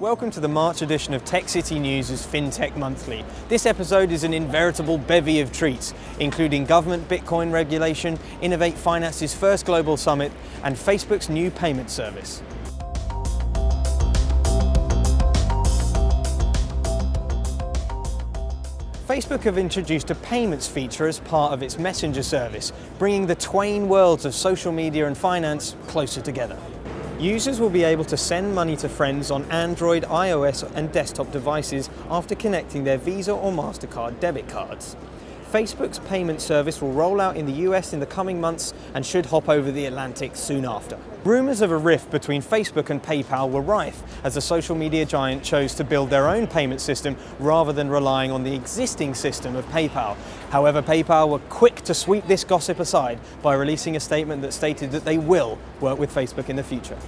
Welcome to the March edition of Tech City News' FinTech Monthly. This episode is an inveritable bevy of treats, including government Bitcoin regulation, Innovate Finance's first global summit, and Facebook's new payment service. Facebook have introduced a payments feature as part of its messenger service, bringing the twain worlds of social media and finance closer together. Users will be able to send money to friends on Android, iOS and desktop devices after connecting their Visa or MasterCard debit cards. Facebook's payment service will roll out in the US in the coming months and should hop over the Atlantic soon after. Rumours of a rift between Facebook and PayPal were rife as the social media giant chose to build their own payment system rather than relying on the existing system of PayPal. However, PayPal were quick to sweep this gossip aside by releasing a statement that stated that they will work with Facebook in the future.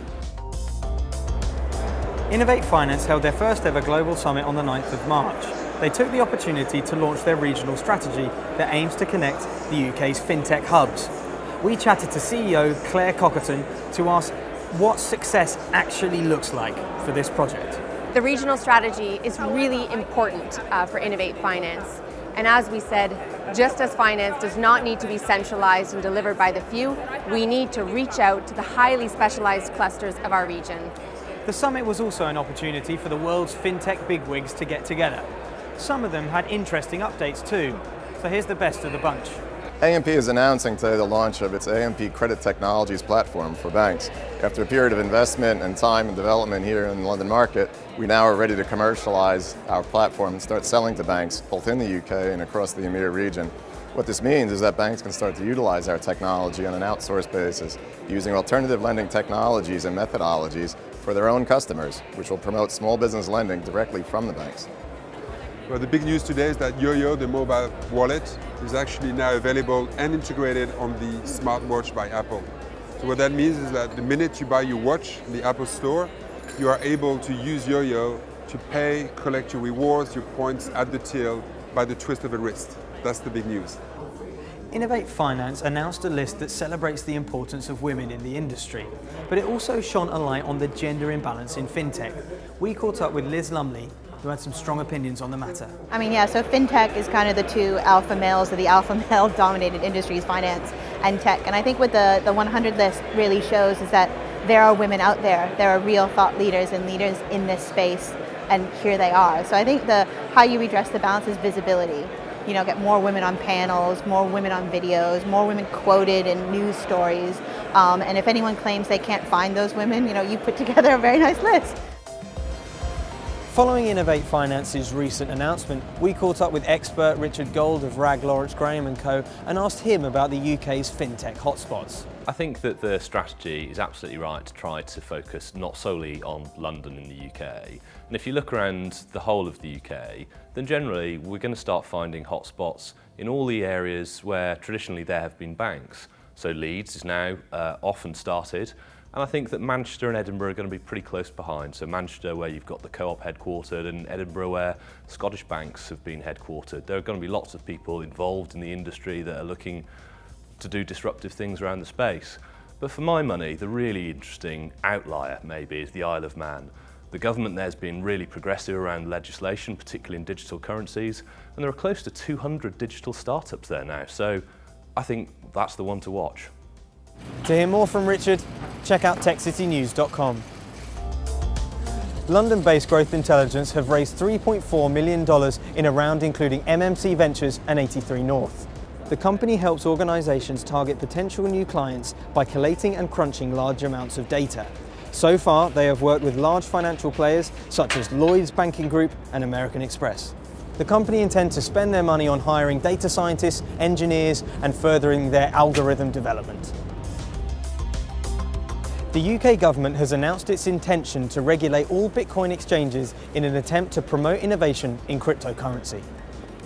Innovate Finance held their first ever global summit on the 9th of March they took the opportunity to launch their regional strategy that aims to connect the UK's fintech hubs. We chatted to CEO Claire Cockerton to ask what success actually looks like for this project. The regional strategy is really important uh, for Innovate Finance. And as we said, just as finance does not need to be centralized and delivered by the few, we need to reach out to the highly specialized clusters of our region. The summit was also an opportunity for the world's fintech bigwigs to get together some of them had interesting updates too. So here's the best of the bunch. AMP is announcing today the launch of its AMP Credit Technologies platform for banks. After a period of investment and time and development here in the London market, we now are ready to commercialize our platform and start selling to banks both in the UK and across the EMEA region. What this means is that banks can start to utilize our technology on an outsourced basis using alternative lending technologies and methodologies for their own customers, which will promote small business lending directly from the banks. Well, the big news today is that YoYo, the mobile wallet, is actually now available and integrated on the smartwatch by Apple. So what that means is that the minute you buy your watch in the Apple Store, you are able to use YoYo to pay, collect your rewards, your points at the till by the twist of a wrist. That's the big news. Innovate Finance announced a list that celebrates the importance of women in the industry, but it also shone a light on the gender imbalance in fintech. We caught up with Liz Lumley, who had some strong opinions on the matter. I mean, yeah, so fintech is kind of the two alpha males of the alpha male dominated industries, finance and tech. And I think what the, the 100 list really shows is that there are women out there. There are real thought leaders and leaders in this space, and here they are. So I think the how you redress the balance is visibility. You know, get more women on panels, more women on videos, more women quoted in news stories. Um, and if anyone claims they can't find those women, you know, you put together a very nice list. Following Innovate Finance's recent announcement, we caught up with expert Richard Gold of Wragge Lawrence Graham & Co and asked him about the UK's fintech hotspots. I think that the strategy is absolutely right to try to focus not solely on London in the UK. And if you look around the whole of the UK, then generally we're going to start finding hotspots in all the areas where traditionally there have been banks. So Leeds is now uh, often started, and I think that Manchester and Edinburgh are going to be pretty close behind. So Manchester where you've got the Co-op headquartered and Edinburgh where Scottish banks have been headquartered. There are going to be lots of people involved in the industry that are looking to do disruptive things around the space. But for my money, the really interesting outlier maybe is the Isle of Man. The government there's been really progressive around legislation, particularly in digital currencies, and there are close to 200 digital startups there now. So I think that's the one to watch. To hear more from Richard, check out techcitynews.com. London-based Growth Intelligence have raised $3.4 million in a round including MMC Ventures and 83 North. The company helps organisations target potential new clients by collating and crunching large amounts of data. So far, they have worked with large financial players such as Lloyds Banking Group and American Express. The company intends to spend their money on hiring data scientists, engineers and furthering their algorithm development. The UK government has announced its intention to regulate all Bitcoin exchanges in an attempt to promote innovation in cryptocurrency.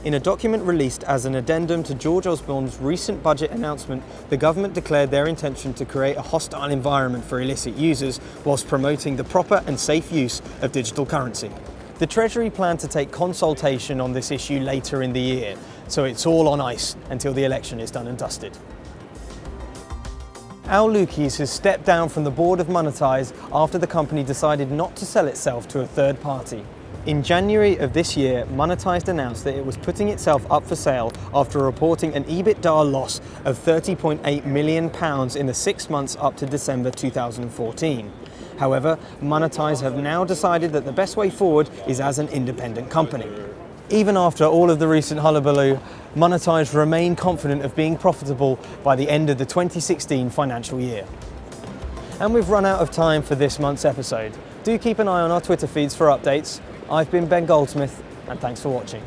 In a document released as an addendum to George Osborne's recent budget announcement, the government declared their intention to create a hostile environment for illicit users whilst promoting the proper and safe use of digital currency. The Treasury plan to take consultation on this issue later in the year, so it's all on ice until the election is done and dusted. Al Lukies has stepped down from the board of Monitise after the company decided not to sell itself to a third party. In January of this year, Monetized announced that it was putting itself up for sale after reporting an EBITDA loss of 30.8 million pounds in the six months up to December 2014. However, Monitise have now decided that the best way forward is as an independent company. Even after all of the recent hullabaloo, Monitise remain confident of being profitable by the end of the 2016 financial year. And we've run out of time for this month's episode. Do keep an eye on our Twitter feeds for updates. I've been Ben Goldsmith, and thanks for watching.